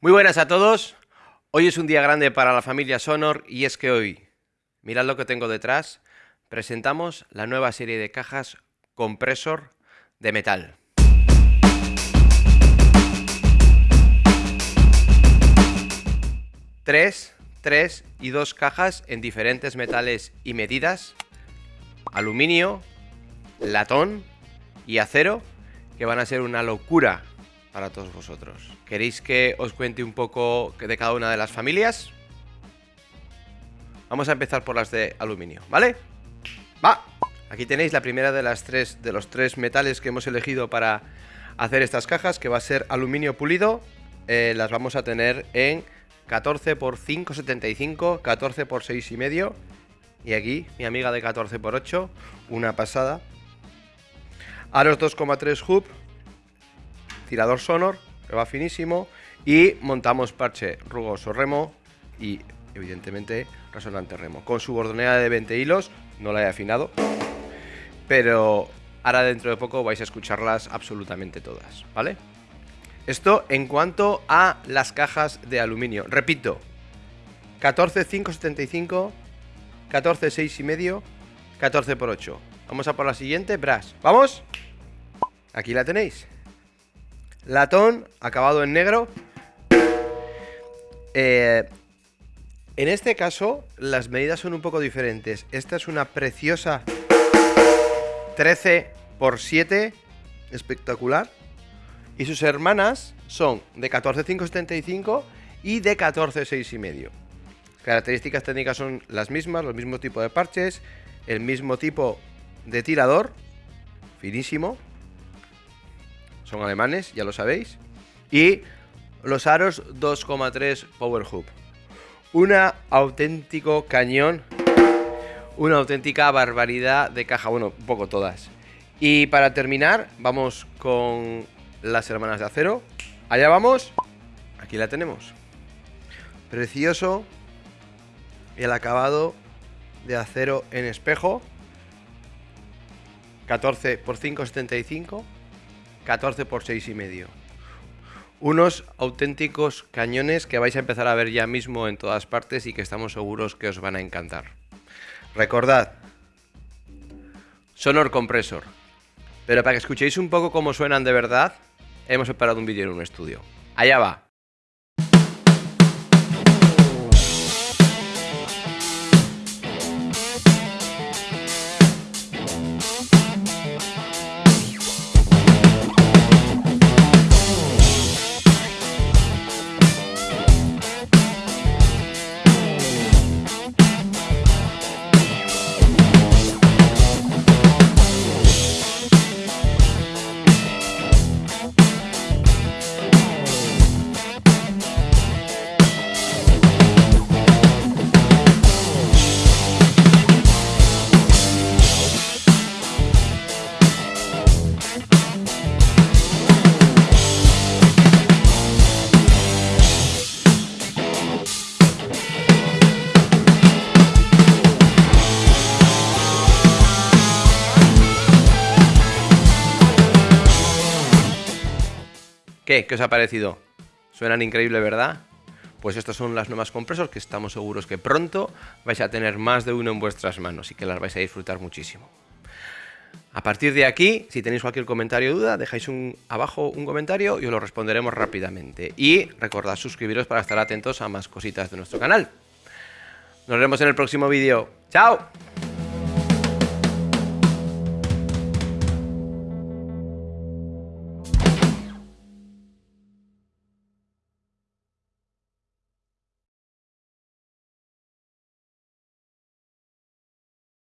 Muy buenas a todos. Hoy es un día grande para la familia Sonor y es que hoy, mirad lo que tengo detrás, presentamos la nueva serie de cajas compresor de metal. Tres, tres y dos cajas en diferentes metales y medidas, aluminio, latón y acero, que van a ser una locura para todos vosotros. ¿Queréis que os cuente un poco de cada una de las familias? Vamos a empezar por las de aluminio, ¿vale? ¡Va! Aquí tenéis la primera de las tres de los tres metales que hemos elegido para hacer estas cajas, que va a ser aluminio pulido. Eh, las vamos a tener en 14 x 5,75, 14 x 6,5 y aquí mi amiga de 14 x 8, una pasada. Aros 2,3 hub, tirador sonor, que va finísimo, y montamos parche rugoso remo y evidentemente resonante remo. Con su bordonera de 20 hilos, no la he afinado, pero ahora dentro de poco vais a escucharlas absolutamente todas, ¿vale? Esto en cuanto a las cajas de aluminio. Repito, 14,575, 14,6 y medio, 14 por 8. Vamos a por la siguiente, Brass. ¿Vamos? Aquí la tenéis latón, acabado en negro. Eh, en este caso, las medidas son un poco diferentes. Esta es una preciosa 13 x 7, espectacular. Y sus hermanas son de 14,575 y de 14,6 y medio. Características técnicas son las mismas, los mismos tipos de parches, el mismo tipo de tirador, finísimo, son alemanes, ya lo sabéis. Y los aros 2,3 Power Hub. Un auténtico cañón, una auténtica barbaridad de caja, bueno, un poco todas. Y para terminar, vamos con las hermanas de acero. Allá vamos, aquí la tenemos. Precioso el acabado de acero en espejo. 14 x 5,75 14 por 6 y medio. Unos auténticos cañones que vais a empezar a ver ya mismo en todas partes y que estamos seguros que os van a encantar. Recordad, Sonor Compresor. Pero para que escuchéis un poco cómo suenan de verdad, hemos preparado un vídeo en un estudio. Allá va. ¿Qué? ¿Qué os ha parecido? Suenan increíble, ¿verdad? Pues estas son las nuevas compresor que estamos seguros que pronto vais a tener más de uno en vuestras manos y que las vais a disfrutar muchísimo. A partir de aquí, si tenéis cualquier comentario o duda, dejáis un, abajo un comentario y os lo responderemos rápidamente. Y recordad suscribiros para estar atentos a más cositas de nuestro canal. Nos vemos en el próximo vídeo. ¡Chao!